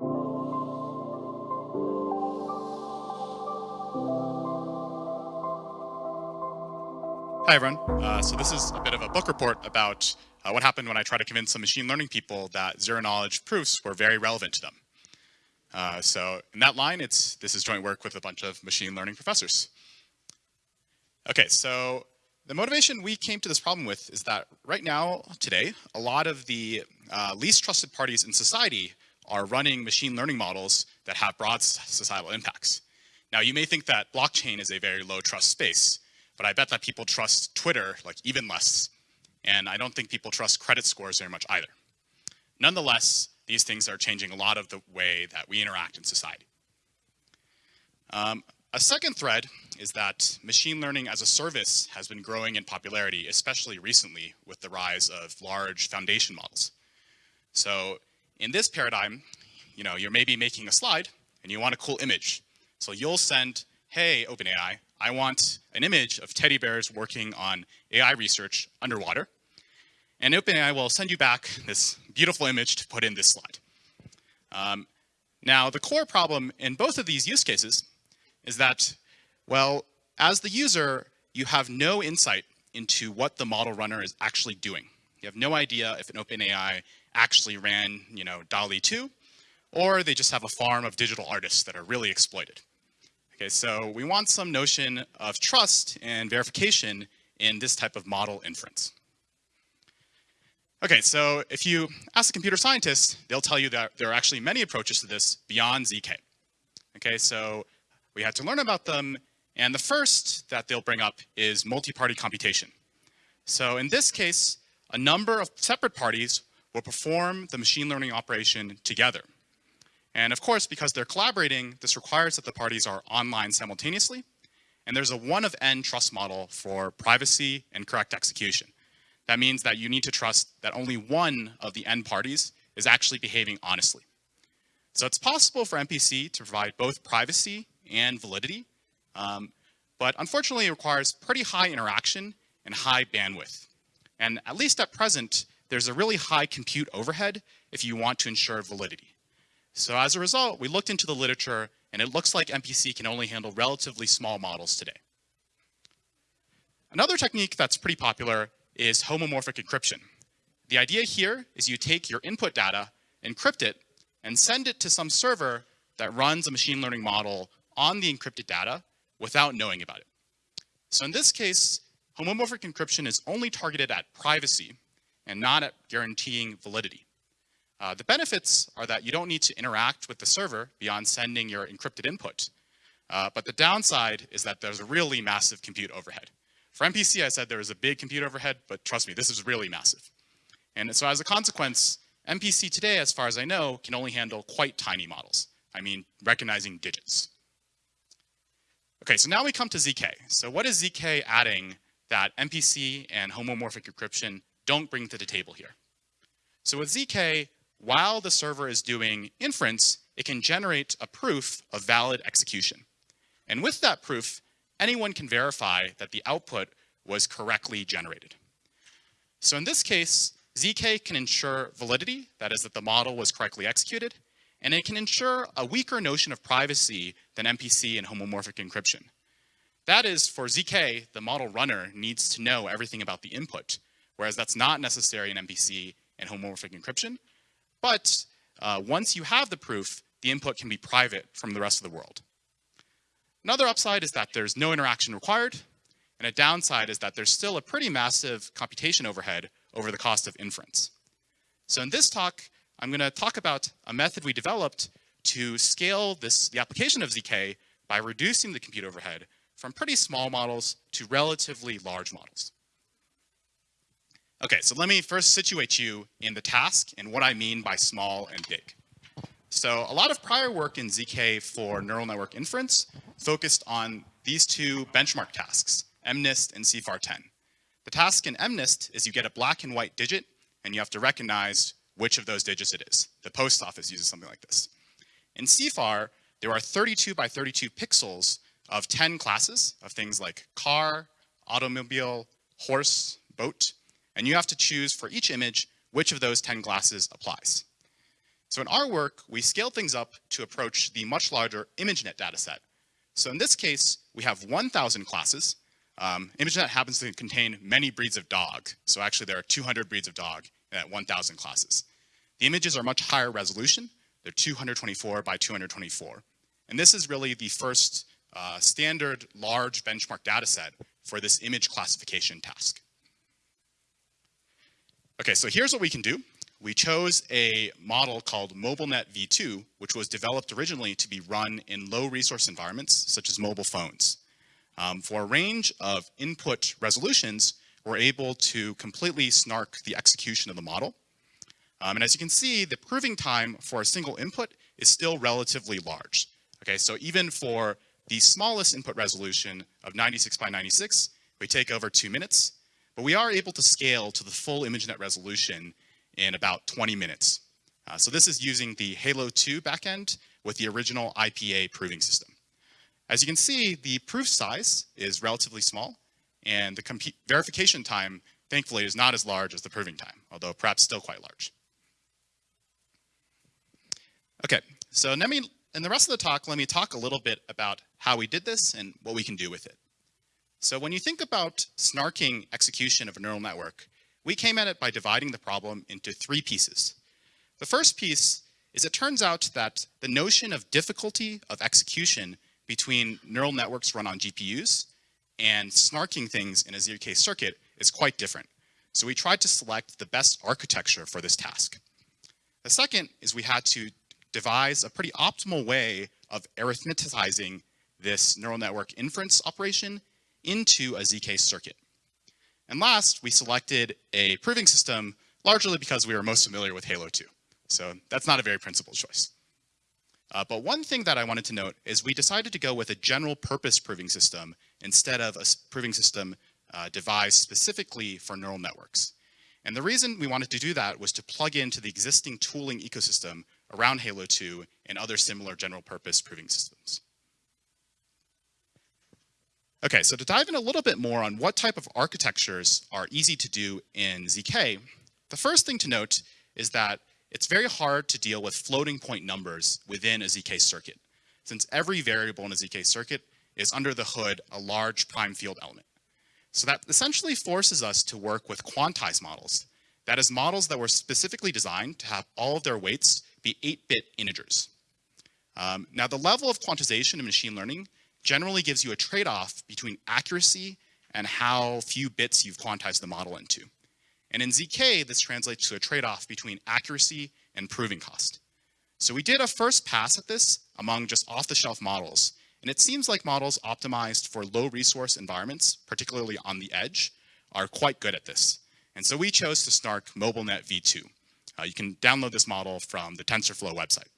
Hi, everyone. Uh, so this is a bit of a book report about uh, what happened when I tried to convince some machine learning people that zero-knowledge proofs were very relevant to them. Uh, so in that line, it's this is joint work with a bunch of machine learning professors. Okay, so the motivation we came to this problem with is that right now, today, a lot of the uh, least trusted parties in society are running machine learning models that have broad societal impacts. Now, you may think that blockchain is a very low trust space, but I bet that people trust Twitter like even less. And I don't think people trust credit scores very much either. Nonetheless, these things are changing a lot of the way that we interact in society. Um, a second thread is that machine learning as a service has been growing in popularity, especially recently with the rise of large foundation models. So in this paradigm, you know, you're maybe making a slide and you want a cool image. So you'll send, hey, OpenAI, I want an image of teddy bears working on AI research underwater. And OpenAI will send you back this beautiful image to put in this slide. Um, now, the core problem in both of these use cases is that, well, as the user, you have no insight into what the model runner is actually doing. You have no idea if an OpenAI actually ran, you know, DALL-E 2, or they just have a farm of digital artists that are really exploited. Okay, so we want some notion of trust and verification in this type of model inference. Okay, so if you ask a computer scientist, they'll tell you that there are actually many approaches to this beyond ZK. Okay, so we had to learn about them, and the first that they'll bring up is multi-party computation. So in this case, a number of separate parties will perform the machine learning operation together. And of course, because they're collaborating, this requires that the parties are online simultaneously. And there's a one of n trust model for privacy and correct execution. That means that you need to trust that only one of the n parties is actually behaving honestly. So it's possible for MPC to provide both privacy and validity, um, but unfortunately it requires pretty high interaction and high bandwidth. And at least at present, there's a really high compute overhead if you want to ensure validity. So as a result, we looked into the literature and it looks like MPC can only handle relatively small models today. Another technique that's pretty popular is homomorphic encryption. The idea here is you take your input data, encrypt it, and send it to some server that runs a machine learning model on the encrypted data without knowing about it. So in this case, homomorphic encryption is only targeted at privacy and not at guaranteeing validity. Uh, the benefits are that you don't need to interact with the server beyond sending your encrypted input. Uh, but the downside is that there's a really massive compute overhead. For MPC, I said there was a big compute overhead, but trust me, this is really massive. And so as a consequence, MPC today, as far as I know, can only handle quite tiny models. I mean, recognizing digits. Okay, so now we come to ZK. So what is ZK adding that MPC and homomorphic encryption don't bring to the table here? So with ZK, while the server is doing inference, it can generate a proof of valid execution. And with that proof, anyone can verify that the output was correctly generated. So in this case, ZK can ensure validity, that is that the model was correctly executed, and it can ensure a weaker notion of privacy than MPC and homomorphic encryption. That is, for ZK, the model runner needs to know everything about the input, whereas that's not necessary in MPC and homomorphic encryption, but uh, once you have the proof, the input can be private from the rest of the world. Another upside is that there's no interaction required, and a downside is that there's still a pretty massive computation overhead over the cost of inference. So in this talk, I'm going to talk about a method we developed to scale this, the application of ZK by reducing the compute overhead from pretty small models to relatively large models. Okay, so let me first situate you in the task and what I mean by small and big. So a lot of prior work in ZK for neural network inference focused on these two benchmark tasks, MNIST and CIFAR10. The task in MNIST is you get a black and white digit and you have to recognize which of those digits it is. The post office uses something like this. In CIFAR, there are 32 by 32 pixels of 10 classes of things like car, automobile, horse, boat, and you have to choose for each image which of those 10 glasses applies. So in our work, we scale things up to approach the much larger ImageNet dataset. So in this case, we have 1,000 classes. Um, ImageNet happens to contain many breeds of dog. So actually there are 200 breeds of dog that 1,000 classes. The images are much higher resolution. They're 224 by 224. And this is really the first uh, standard large benchmark data set for this image classification task. Okay, so here's what we can do. We chose a model called MobileNet v2, which was developed originally to be run in low resource environments, such as mobile phones. Um, for a range of input resolutions, we're able to completely snark the execution of the model. Um, and as you can see, the proving time for a single input is still relatively large. Okay, so even for the smallest input resolution of 96 by 96, we take over two minutes, but we are able to scale to the full ImageNet resolution in about 20 minutes. Uh, so this is using the Halo 2 backend with the original IPA proving system. As you can see, the proof size is relatively small, and the verification time, thankfully, is not as large as the proving time, although perhaps still quite large. Okay, so let me, in the rest of the talk, let me talk a little bit about how we did this and what we can do with it. So when you think about snarking execution of a neural network, we came at it by dividing the problem into three pieces. The first piece is it turns out that the notion of difficulty of execution between neural networks run on GPUs and snarking things in a ZK circuit is quite different. So we tried to select the best architecture for this task. The second is we had to devise a pretty optimal way of arithmetizing this neural network inference operation into a ZK circuit. And last, we selected a proving system largely because we were most familiar with Halo 2. So that's not a very principled choice. Uh, but one thing that I wanted to note is we decided to go with a general purpose proving system instead of a proving system uh, devised specifically for neural networks. And the reason we wanted to do that was to plug into the existing tooling ecosystem around Halo 2 and other similar general purpose proving systems. Okay, so to dive in a little bit more on what type of architectures are easy to do in ZK, the first thing to note is that it's very hard to deal with floating point numbers within a ZK circuit, since every variable in a ZK circuit is under the hood a large prime field element. So that essentially forces us to work with quantized models. That is models that were specifically designed to have all of their weights be 8-bit integers. Um, now the level of quantization in machine learning generally gives you a trade-off between accuracy and how few bits you've quantized the model into. And in ZK, this translates to a trade-off between accuracy and proving cost. So we did a first pass at this among just off-the-shelf models, and it seems like models optimized for low resource environments, particularly on the edge, are quite good at this. And so we chose to snark MobileNet v2. Uh, you can download this model from the TensorFlow website.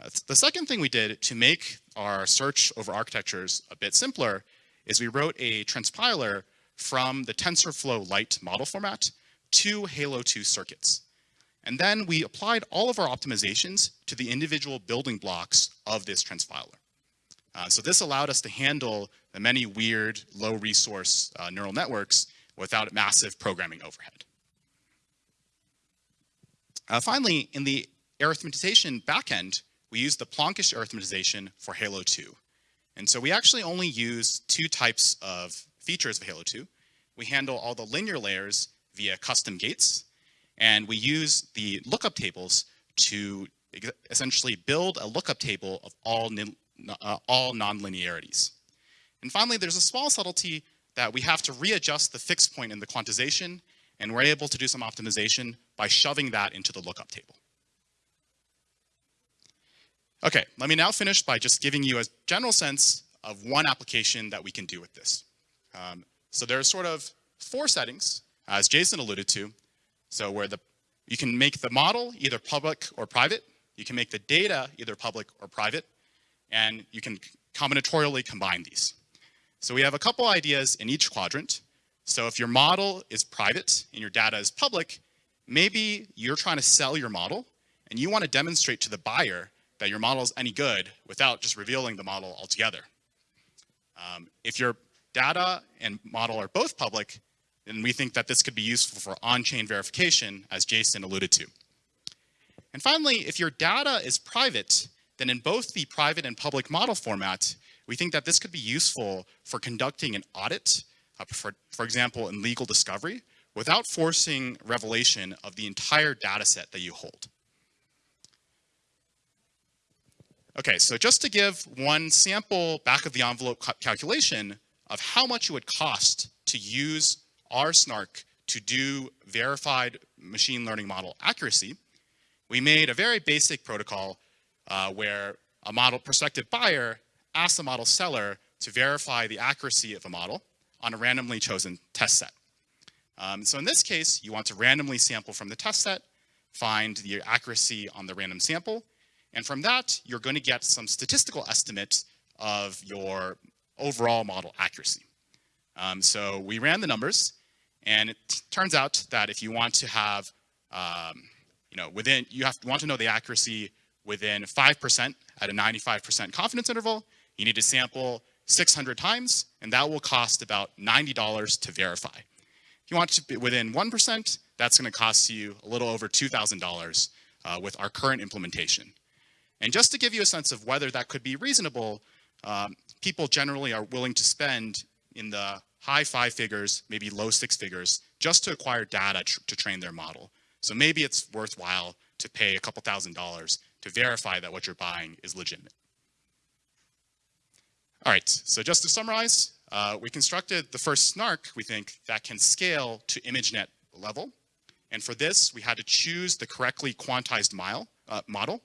Uh, the second thing we did to make our search over architectures a bit simpler is we wrote a transpiler from the TensorFlow Lite model format to Halo 2 circuits. And then we applied all of our optimizations to the individual building blocks of this transpiler. Uh, so this allowed us to handle the many weird low resource uh, neural networks without massive programming overhead. Uh, finally, in the arithmetization backend, we use the Plonkish arithmetization for Halo 2. And so we actually only use two types of features of Halo 2. We handle all the linear layers via custom gates, and we use the lookup tables to essentially build a lookup table of all, uh, all nonlinearities. And finally, there's a small subtlety that we have to readjust the fixed point in the quantization, and we're able to do some optimization by shoving that into the lookup table. Okay, let me now finish by just giving you a general sense of one application that we can do with this. Um, so there are sort of four settings, as Jason alluded to. So where the you can make the model either public or private. You can make the data either public or private. And you can combinatorially combine these. So we have a couple ideas in each quadrant. So if your model is private and your data is public, maybe you're trying to sell your model and you want to demonstrate to the buyer that your model is any good without just revealing the model altogether. Um, if your data and model are both public, then we think that this could be useful for on-chain verification, as Jason alluded to. And finally, if your data is private, then in both the private and public model format, we think that this could be useful for conducting an audit, uh, for, for example, in legal discovery, without forcing revelation of the entire data set that you hold. Okay, so just to give one sample back of the envelope calculation of how much it would cost to use R snark to do verified machine learning model accuracy, we made a very basic protocol uh, where a model prospective buyer asks the model seller to verify the accuracy of a model on a randomly chosen test set. Um, so in this case, you want to randomly sample from the test set, find the accuracy on the random sample, and from that, you're going to get some statistical estimates of your overall model accuracy. Um, so we ran the numbers, and it turns out that if you want to have, um, you know, within, you have to want to know the accuracy within 5% at a 95% confidence interval, you need to sample 600 times, and that will cost about $90 to verify. If you want to be within 1%, that's going to cost you a little over $2,000 uh, with our current implementation. And just to give you a sense of whether that could be reasonable, um, people generally are willing to spend in the high five figures, maybe low six figures, just to acquire data tr to train their model. So maybe it's worthwhile to pay a couple thousand dollars to verify that what you're buying is legitimate. All right, so just to summarize, uh, we constructed the first snark, we think, that can scale to ImageNet level. And for this, we had to choose the correctly quantized mile, uh, model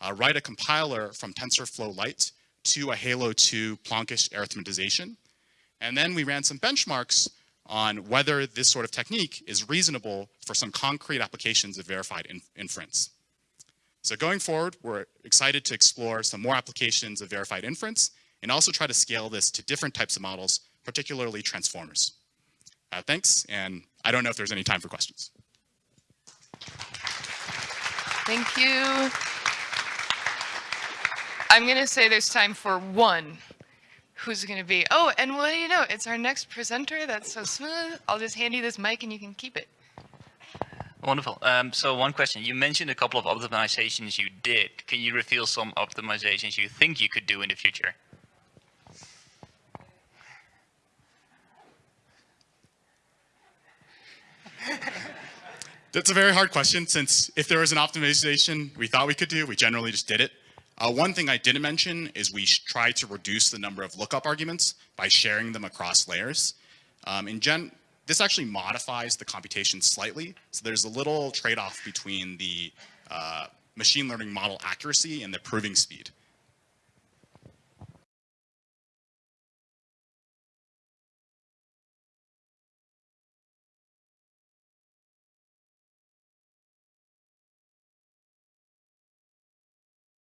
uh, write a compiler from TensorFlow Lite to a Halo 2 Plonkish arithmetization. And then we ran some benchmarks on whether this sort of technique is reasonable for some concrete applications of verified in inference. So going forward, we're excited to explore some more applications of verified inference and also try to scale this to different types of models, particularly transformers. Uh, thanks, and I don't know if there's any time for questions. Thank you. I'm going to say there's time for one. Who's going to be? Oh, and what do you know? It's our next presenter. That's so smooth. I'll just hand you this mic and you can keep it. Wonderful. Um, so one question. You mentioned a couple of optimizations you did. Can you reveal some optimizations you think you could do in the future? That's a very hard question since if there was an optimization we thought we could do, we generally just did it. Uh, one thing I didn't mention is we try to reduce the number of lookup arguments by sharing them across layers. Um, in Gen, this actually modifies the computation slightly. So there's a little trade-off between the uh, machine learning model accuracy and the proving speed.